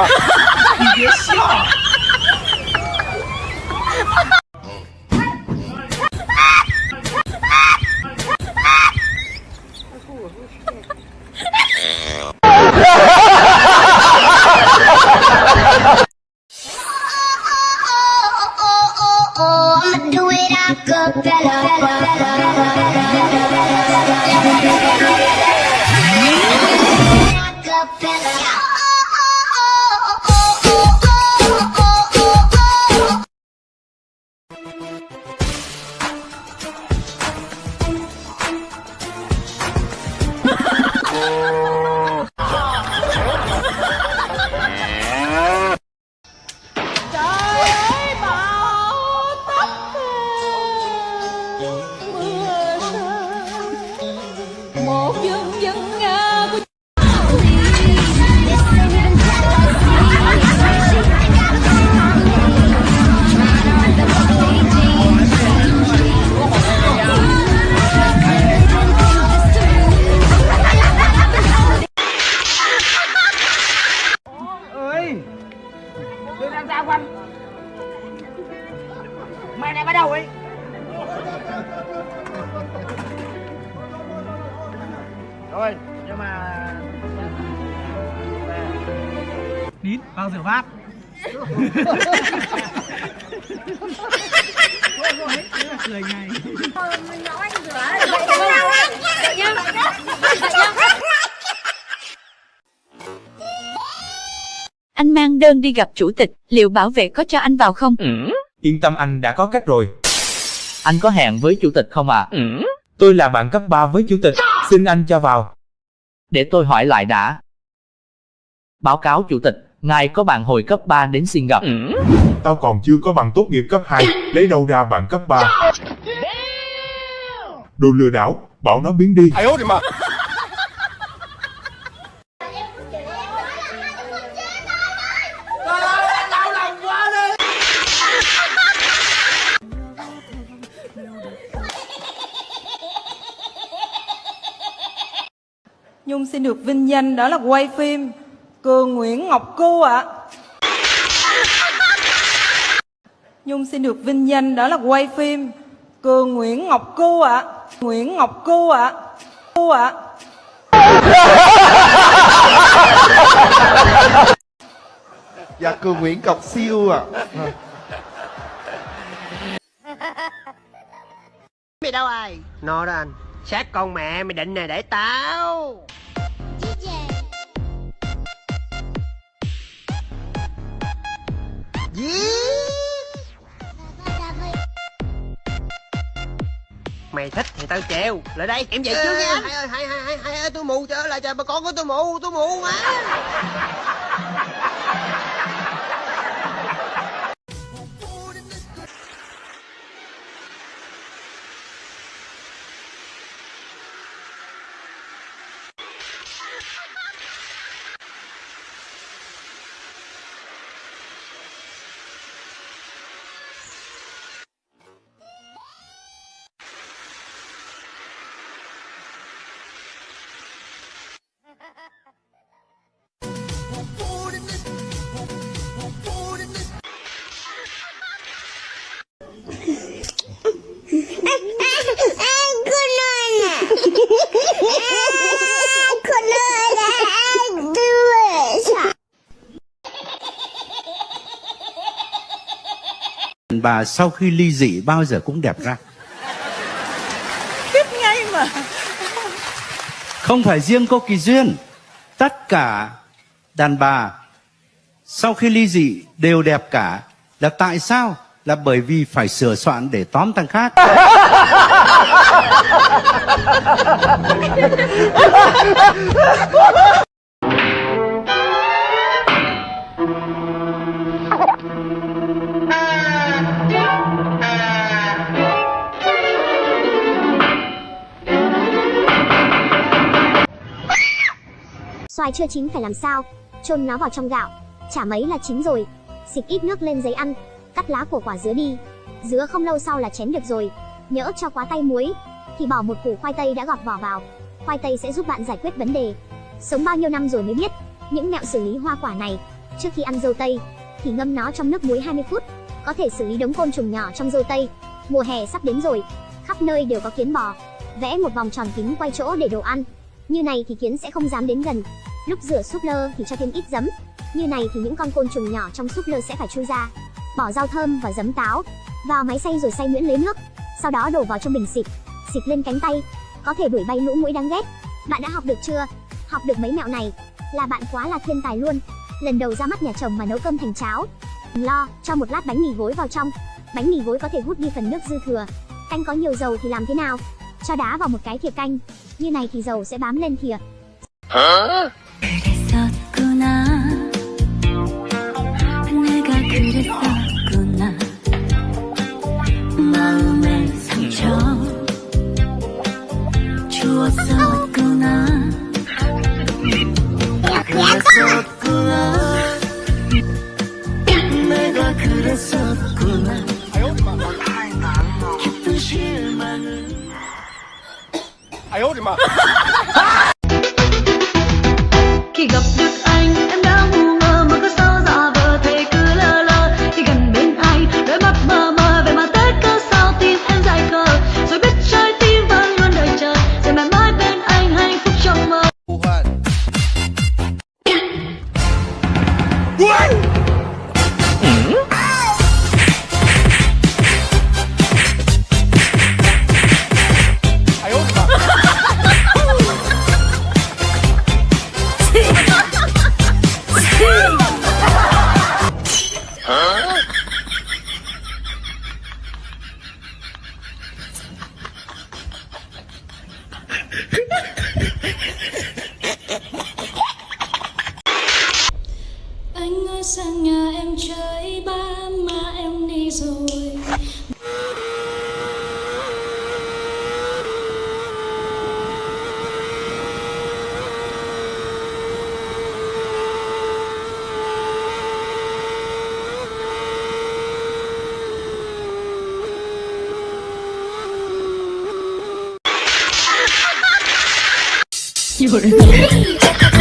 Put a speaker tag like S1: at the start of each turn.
S1: 妈！
S2: 你别笑。
S3: trời
S2: Mày này bắt đầu ấy Rồi Nhưng mà Nín vào rửa bát cười ngay.
S4: Anh mang đơn đi gặp chủ tịch, liệu bảo vệ có cho anh vào không?
S5: Yên tâm anh đã có cách rồi.
S6: Anh có hẹn với chủ tịch không ạ?
S5: Tôi là bạn cấp 3 với chủ tịch, xin anh cho vào.
S6: Để tôi hỏi lại đã. Báo cáo chủ tịch, ngài có bạn hồi cấp 3 đến xin gặp.
S1: Tao còn chưa có bằng tốt nghiệp cấp 2, lấy đâu ra bạn cấp 3? Đồ lừa đảo, bảo nó biến đi.
S3: Nhung xin được vinh danh đó là quay phim Cường Nguyễn Ngọc Cô ạ. Nhung xin được vinh danh đó là quay phim Cường Nguyễn Ngọc Cô ạ. Nguyễn Ngọc Cô ạ. Cô ạ.
S7: Dạ cường Nguyễn Cọc Siêu à
S8: Mày đâu rồi? Nó đó anh. Sát con mẹ mày định nè để tao Mày thích thì tao treo. Lại đây, em về trước nha. Hai ơi hai hai hai hai ơi tôi mù trời ơi là trời, bà con của tôi mù tôi mù quá.
S9: Bà sau khi ly dị bao giờ cũng đẹp ra.
S3: Tiếp ngay mà.
S9: Không phải riêng cô kỳ duyên. Tất cả đàn bà sau khi ly dị đều đẹp cả. Là tại sao? Là bởi vì phải sửa soạn để tóm thằng khác
S10: Xoài chưa chín phải làm sao? Chôn nó vào trong gạo. Chả mấy là chín rồi. Xịt ít nước lên giấy ăn. Cắt lá của quả dứa đi. Dứa không lâu sau là chén được rồi. Nhỡ cho quá tay muối thì bỏ một củ khoai tây đã gọt vỏ vào. Khoai tây sẽ giúp bạn giải quyết vấn đề. Sống bao nhiêu năm rồi mới biết những mẹo xử lý hoa quả này. Trước khi ăn dâu tây, thì ngâm nó trong nước muối 20 phút, có thể xử lý đống côn trùng nhỏ trong dâu tây. Mùa hè sắp đến rồi, khắp nơi đều có kiến bò. Vẽ một vòng tròn kính quay chỗ để đồ ăn. Như này thì kiến sẽ không dám đến gần. Lúc rửa súp lơ thì cho thêm ít giấm. Như này thì những con côn trùng nhỏ trong súp lơ sẽ phải chui ra. Bỏ rau thơm và giấm táo vào máy xay rồi xay nhuyễn lấy nước. Sau đó đổ vào trong bình xịt, xịt lên cánh tay, có thể đuổi bay lũ muỗi đáng ghét. Bạn đã học được chưa? Học được mấy mẹo này là bạn quá là thiên tài luôn. Lần đầu ra mắt nhà chồng mà nấu cơm thành cháo. Đừng lo, cho một lát bánh mì gối vào trong. Bánh mì gối có thể hút đi phần nước dư thừa. Canh có nhiều dầu thì làm thế nào? Cho đá vào một cái thìa canh. Như này thì dầu sẽ bám lên thìa.
S11: 그 Khi 有人。